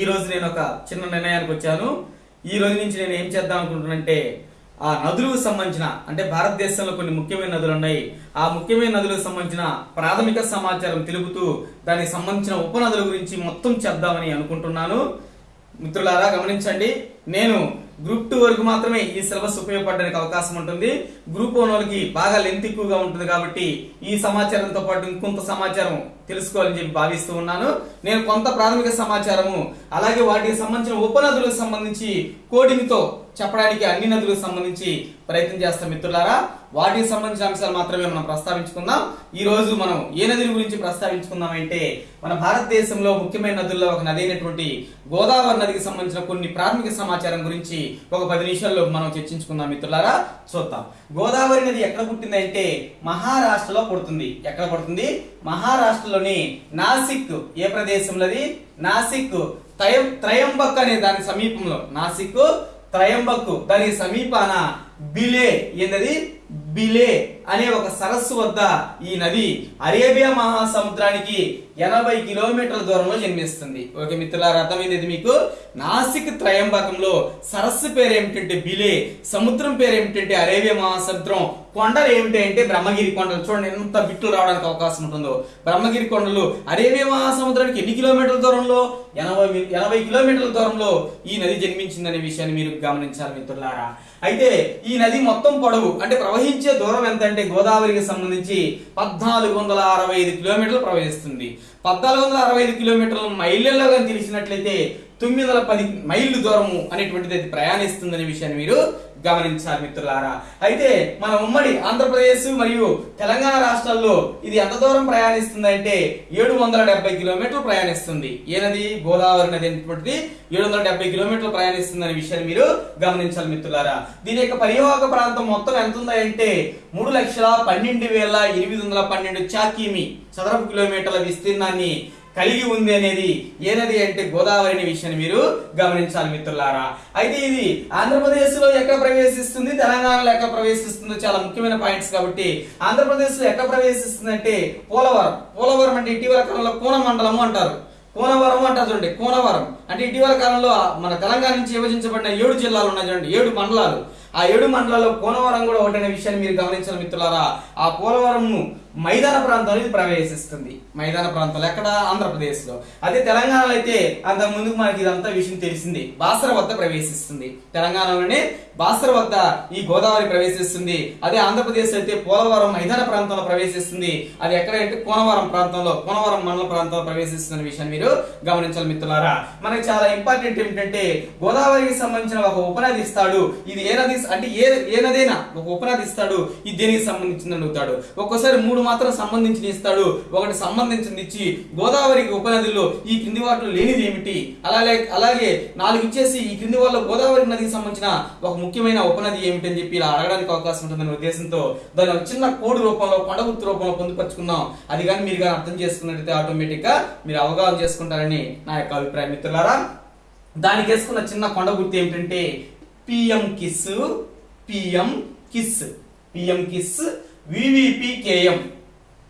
ఈ రోజు నేను ఒక చిన్న నిర్ణయానికి వచ్చాను. ఈ రోజు నుంచి నేను ఏం చేద్దాం అనుకుంటున్నానంటే ఆ నదులకు సంబంధించిన అంటే భారతదేశంలో కొన్ని ముఖ్యమైన నదులు ఉన్నాయి. ఆ ముఖ్యమైన నదులకు సంబంధించిన ప్రాథమిక సమాచారం తెలుపుతూ దానికి సంబంధించిన ఉపనదుల గురించి మొత్తం చేద్దామని అనుకుంటున్నాను. మిత్రులారా గమనించండి. నేను గ్రూప్ టూ వరకు మాత్రమే ఈ సిలబస్ ఉపయోగపడడానికి అవకాశం ఉంటుంది. గ్రూప్ వన్ వాళ్ళకి బాగా లెంత్ ఎక్కువగా ఉంటుంది కాబట్టి ఈ సమాచారంతో పాటు ఇంకొంత సమాచారం తెలుసుకోవాలని చెప్పి భావిస్తూ ఉన్నాను. నేను కొంత ప్రాథమిక సమాచారము అలాగే వాటికి సంబంధించిన ఉపనదులకు సంబంధించి కోడింగ్తో చెప్పడానికి అన్ని నదులకు సంబంధించి ప్రయత్నం చేస్తాం మిత్రులారా. వాటికి సంబంధించిన అంశాలు మాత్రమే మనం ప్రస్తావించుకుందాం. ఈ రోజు మనం ఏ నదుల గురించి ప్రస్తావించుకుందాం అంటే మన భారతదేశంలో ముఖ్యమైన నదుల్లో ఒక నది అయినటువంటి గోదావరి నదికి సంబంధించిన కొన్ని ప్రాథమిక సమాచారం గురించి ఒక పది నిమిషాల్లో మనం చర్చించుకుందాం మిత్రులారా. చూద్దాం. గోదావరి నది ఎక్కడ పుట్టిందంటే మహారాష్ట్రలో పుడుతుంది. ఎక్కడ పుడుతుంది? మహారాష్ట్రలోని నాసిక్ ఏ ప్రదేశంలోది నాసిక్ త్రయం త్రయంబక్ అనే దాని సమీపంలో. నాసిక్ త్రయంబక్ దానికి సమీపాన బిలే ఏంటది బిలే. అనే ఒక సరస్సు వద్ద ఈ నది అరేబియా మహాసముద్రానికి ఎనభై కిలోమీటర్ల దూరంలో జన్మిస్తుంది. ఓకే మిత్రులారా అర్థమైంది మీకు? నాసిక్ త్రయంబకంలో సరస్సు పేరు ఏమిటంటే బిలే సముద్రం పేరు ఏమిటంటే అరేబియా మహాసముద్రం కొండలు ఏమిటి అంటే బ్రహ్మగిరి కొండలు. చూడండి ఎంత బిట్లు రావడానికి అవకాశం ఉంటుందో. బ్రహ్మగిరి కొండలు అరేబియా మహాసముద్రానికి ఎన్ని కిలోమీటర్ల దూరంలో? ఎనభై ఎనభై కిలోమీటర్ల దూరంలో ఈ నది జన్మించిందనే విషయాన్ని మీరు గమనించాలి మిత్రులారా. అయితే ఈ నది మొత్తం పొడవు అంటే ప్రవహించే దూరం ఎంత అంటే గోదావరికి సంబంధించి పద్నాలుగు వందల అరవై ఐదు కిలోమీటర్లు ప్రవహిస్తుంది. పద్నాలుగు వందల అరవై ఐదు కిలోమీటర్లు మైళ్ళల్లో కానీ తెలిసినట్లయితే తొమ్మిది వందల పది మైళ్ళు దూరము అనేటువంటిది అది ప్రయాణిస్తుందనే విషయాన్ని మీరు గమనించాలి మిత్రులారా. అయితే మన ఉమ్మడి ఆంధ్రప్రదేశ్ మరియు తెలంగాణ రాష్ట్రాల్లో ఇది ఎంత దూరం ప్రయాణిస్తుంది అంటే ఏడు వందల డెబ్బై కిలోమీటర్లు ప్రయాణిస్తుంది. ఏనది? నది గోదావరి నది అనేటువంటిది ఏడు వందల డెబ్బై కిలోమీటర్లు ప్రయాణిస్తుంది అనే విషయాన్ని మీరు గమనించాలి మిత్రులారా. దీని యొక్క పరివాహక ప్రాంతం మొత్తం ఎంత ఉందంటే మూడు లక్షల పన్నెండు వేల ఎనిమిది వందల పన్నెండు చాకిమి చదరపు కిలోమీటర్ల విస్తీర్ణాన్ని కలిగి ఉంది అనేది ఏ నది అంటే గోదావరి అనే విషయాన్ని మీరు గమనించాలి మిత్రులారా. అయితే ఇది ఆంధ్రప్రదేశ్లో ఎక్కడ ప్రవేశిస్తుంది? తెలంగాణలో ఎక్కడ ప్రవేశిస్తుందో చాలా ముఖ్యమైన పాయింట్స్ కాబట్టి ఆంధ్రప్రదేశ్లో ఎక్కడ ప్రవేశిస్తుంది అంటే పోలవరం. పోలవరం అంటే ఇటీవల కాలంలో కోన మండలము అంటారు. కోనవరం అంటారు చూడండి కోనవరం. అంటే ఇటీవల కాలంలో మన తెలంగాణ నుంచి విభజించబడిన ఏడు జిల్లాలు ఉన్నాయి చూడండి ఏడు మండలాలు. ఆ ఏడు మండలాల్లో కోనవరం కూడా ఒకటనే విషయాన్ని మీరు గమనించిన మిత్రులారా ఆ పోలవరం మైదాన ప్రాంతంలో ఇది ప్రవేశిస్తుంది. మైదాన ప్రాంతంలో ఎక్కడ? ఆంధ్రప్రదేశ్లో. అదే తెలంగాణలో అయితే అంత ముందుకు మనకి ఇదంతా విషయం తెలిసింది. బాసర వద్ద ప్రవేశిస్తుంది. తెలంగాణలోనే బాసర వద్ద ఈ గోదావరి ప్రవేశిస్తుంది. అదే ఆంధ్రప్రదేశ్ అయితే పోలవరం మైదాన ప్రాంతంలో ప్రవేశిస్తుంది. అది ఎక్కడంటే కోనవరం ప్రాంతంలో కోనవరం మండల ప్రాంతంలో ప్రవేశిస్తున్న విషయాన్ని మీరు గమనించాలి మిత్రులారా. మనకి చాలా ఇంపార్టెంట్ ఏమిటంటే గోదావరికి సంబంధించిన ఒక ఉపనది ఇస్తాడు. ఇది ఏ నది అంటే ఏ ఏనదైనా ఒక ఉపనది ఇస్తాడు ఇది దేనికి సంబంధించింది అడుగుతాడు. ఒక్కోసారి మూడు మాత్రం సంబంధించిన ఇస్తాడు. ఒకటి సంబంధించింది ఇచ్చి గోదావరికి ఉపనదిలో ఈ కింది వాటిలో లేనిది ఏమిటి? అలాగే అలాగే నాలుగు ఇచ్చేసి ఈ కింది వాళ్ళ గోదావరి నదికి సంబంధించిన ఒక ముఖ్యమైన ఉపనది ఏమిటి అని చెప్పి ఇలా అడగడానికి అవకాశం ఉంటుందనే ఉద్దేశంతో దాని చిన్న కోడ్ రూపంలో కొండగుర్తు రూపంలో పొందుపరుచుకున్నాం. అది కానీ మీరు కానీ అర్థం చేసుకున్నట్టయితే ఆటోమేటిక్గా మీరు అవగాహన చేసుకుంటారని నా యొక్క అభిప్రాయం. మిత్రులారా దానికి వేసుకున్న చిన్న కొండ గుర్తు ఏమిటంటే PM kiss PM kiss PM kiss VVP KM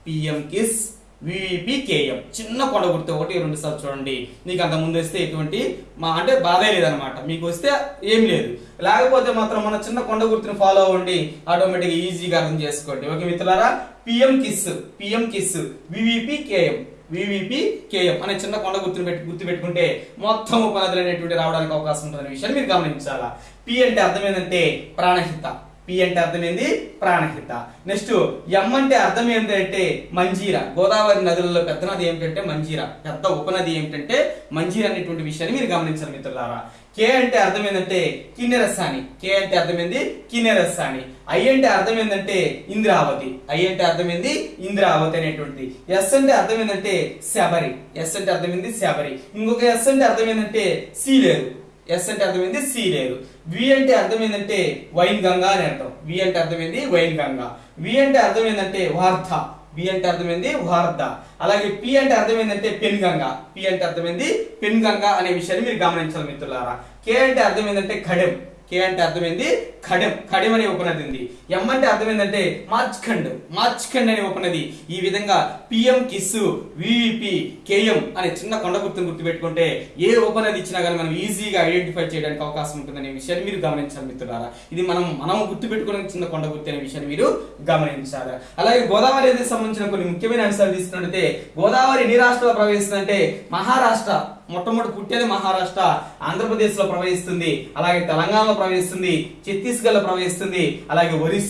PM kiss VVP KM చిన్న కొండ గుర్తు ఒకటి రెండు సార్లు చూడండి. మీకు అంత ముందు వస్తే ఎటువంటి మా అంటే బాధే లేదనమాట మీకు వస్తే ఏం లేదు. లేకపోతే మాత్రం మన చిన్న కొండ గుర్తుని ఫాలో అవ్వండి. ఆటోమేటిక్గా ఈజీగా అర్థం చేసుకోండి. ఓకే మిత్రులారా? PM kiss PM kiss VVP KM VVP KM అనే చిన్న కొండ గుర్తుని పెట్టి గుర్తు పెట్టుకుంటే మొత్తం ఉపాధులు అనేటువంటి రావడానికి అవకాశం ఉంటుందనే విషయాన్ని మీరు గమనించాలా? పి అంటే అర్థం ఏంటంటే ప్రాణహిత. పి అంటే అర్థం ఏంది ప్రాణహిత. నెక్స్ట్ ఎం అంటే అర్థం ఏంటంటే మంజీర. గోదావరి నదులలో పెద్ద నది ఏమిటంటే మంజీర. పెద్ద ఉపనది ఏమిటంటే మంజీర అనేటువంటి విషయాన్ని మీరు గమనించాలి మిత్రులారా. కే అంటే అర్థం ఏంటంటే కిన్నెరస్సాని కే అంటే అర్థం ఏంది? కిన్నెరసాని. ఐ అంటే అర్థం ఏంటంటే ఇంద్రావతి. ఐ అంటే అర్థం ఏంది? ఇంద్రావతి అనేటువంటిది. ఎస్ అంటే అర్థం ఏంటంటే శబరి. ఎస్ అంటే అర్థం ఏంది? శబరి. ఇంకొక ఎస్ అంటే అర్థం ఏంటంటే సీలేరు ఎస్ అంటే అర్థమైంది సి లేదు వి అంటే అర్థం ఏంటంటే వైన్ గంగా అని అంటాం వి అంటే అర్థమైంది వైన్ గంగా. వి అంటే అర్థం ఏంటంటే వార్ధ. వి అంటే అర్థమైంది వార్ధ. అలాగే పి అంటే అర్థం ఏంటంటే పెన్ గంగా. పి అంటే అర్థమైంది పెన్ గంగా అనే విషయాన్ని మీరు గమనించాలి మిత్రులారా. కే అంటే అర్థం ఏంటంటే ఖడెం కే అంటే అర్థమైంది ఖడెం ఖడెం అనే ఉపనది ఉంది. ఎం అంటే అర్థం ఏంటంటే మార్చ్ఖండ్. మార్చ్ఖండ్ అనే ఉపనది ఈ విధంగా పిఎం కిస్ వివిపి కేఎం అనే చిన్న కొండ గుర్తును గుర్తుపెట్టుకుంటే ఏ ఉపనది ఇచ్చినా కానీ మనం ఈజీగా ఐడెంటిఫై చేయడానికి అవకాశం ఉంటుందనే విషయాన్ని మీరు గమనించాలి మిత్రులారా. ఇది మనం మనం గుర్తుపెట్టుకునే చిన్న కొండ గుర్తు అనే విషయాన్ని మీరు గమనించాలి. అలాగే గోదావరి నదికి సంబంధించిన కొన్ని ముఖ్యమైన అంశాలు తీసుకున్నట్లయితే గోదావరి ఎన్ని రాష్ట్రాలు ప్రవేశిస్తుందంటే మహారాష్ట్ర. మొట్టమొదటి పుట్టేది మహారాష్ట్ర. ఆంధ్రప్రదేశ్లో ప్రవహిస్తుంది. అలాగే తెలంగాణలో ప్రవహిస్తుంది. ఛత్తీస్గఢ్లో ప్రవహిస్తుంది. అలాగే ఒరిస్సా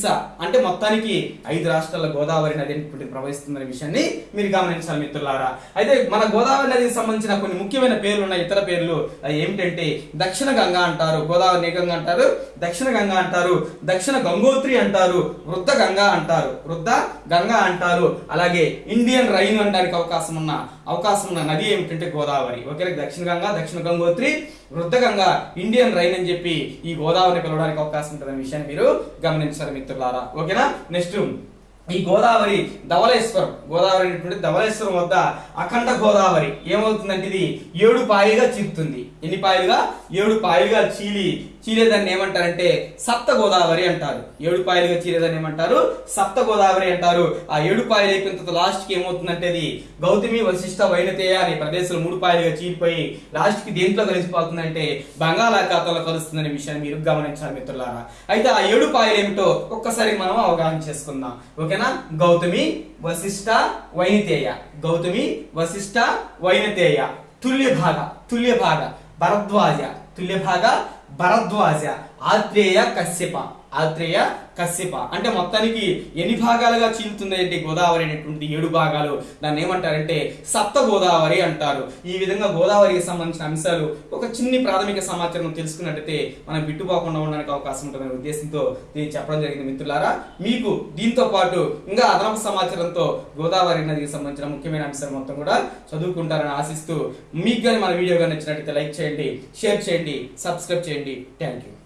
అంటే మొత్తానికి ఐదు రాష్ట్రాల గోదావరి నది అనేటువంటి ప్రవహిస్తుందనే విషయాన్ని మీరు గమనించాలి మిత్రులారా. అయితే మన గోదావరి నదికి సంబంధించిన కొన్ని ముఖ్యమైన పేర్లు ఉన్న ఇతర పేర్లు. ఏమిటంటే దక్షిణ గంగా అంటారు గోదావరి గంగ అంటారు దక్షిణ గంగా అంటారు దక్షిణ గంగోత్రి అంటారు వృద్ధ గంగా అంటారు. వృద్ధ గంగా అంటారు. అలాగే ఇండియన్ రైన్ అనడానికి అవకాశం ఉన్న అవకాశం ఉన్న నది ఏమిటంటే గోదావరి. ఓకే దక్షిణ గంగా దక్షిణ గంగోత్రి వృద్ధ గంగ ఇండియన్ రైన్ అని చెప్పి ఈ గోదావరిని పిలవడానికి అవకాశం ఉంటుందనే విషయాన్ని మీరు గమనించాలి మిత్రులారా ఓకేనా? నెక్స్ట్ ఈ గోదావరి ధవలేశ్వరం గోదావరి అనేటువంటి ధవళేశ్వరం వద్ద అఖండ గోదావరి. ఏమవుతుందంటే ఇది ఏడు పాయలుగా చీలుతుంది ఎన్ని పాయలుగా? ఏడు పాయలుగా చీలి చీరేదాన్ని ఏమంటారంటే సప్త గోదావరి అంటారు. ఏడుపాయలుగా చీరేదాన్ని ఏమంటారు? సప్త గోదావరి అంటారు. ఆ ఏడుపాయలు అయిపోయిన తర్వాత లాస్ట్కి ఏమవుతుందంటే అది గౌతమి వశిష్ట వైనతేయ అనే ప్రదేశంలో మూడు పాయలుగా చీరిపోయి లాస్ట్కి దేంట్లో కలిసిపోతుందంటే బంగాళాఖాతంలో కలుస్తుందనే విషయాన్ని మీరు గమనించాలి మిత్రులారా. అయితే ఆ ఏడు పాయలు ఏమిటో ఒక్కసారి మనం అవగాహన చేసుకుందాం. ఓకేనా? గౌతమి వశిష్ట వైనతేయ. గౌతమి వశిష్ట వైనతేయ. తుల్య భాగ తుల్య భాగ భరద్వాజ. తుల్య భాగ భరద్వాజ ఆత్రేయ కశ్యప. ఆత్రేయ కశ్యప. అంటే మొత్తానికి ఎన్ని భాగాలుగా చీలుతుంది అంటే గోదావరి అనేటువంటి ఏడు భాగాలు. దాన్ని ఏమంటారంటే సప్త గోదావరి అంటారు. ఈ విధంగా గోదావరికి సంబంధించిన అంశాలు ఒక చిన్ని ప్రాథమిక సమాచారం తెలుసుకున్నట్టయితే మనం బిట్టుపోకుండా ఉండడానికి అవకాశం ఉంటుందనే ఉద్దేశంతో దీన్ని చెప్పడం జరిగింది మిత్రులారా. మీకు దీంతో పాటు ఇంకా అదనపు సమాచారంతో గోదావరి నదికి సంబంధించిన ముఖ్యమైన అంశాలు మొత్తం కూడా చదువుకుంటారని ఆశిస్తూ మీకు కానీ మన వీడియో కానీ నచ్చినట్టయితే లైక్ చేయండి షేర్ చేయండి సబ్స్క్రైబ్ చేయండి. Thank you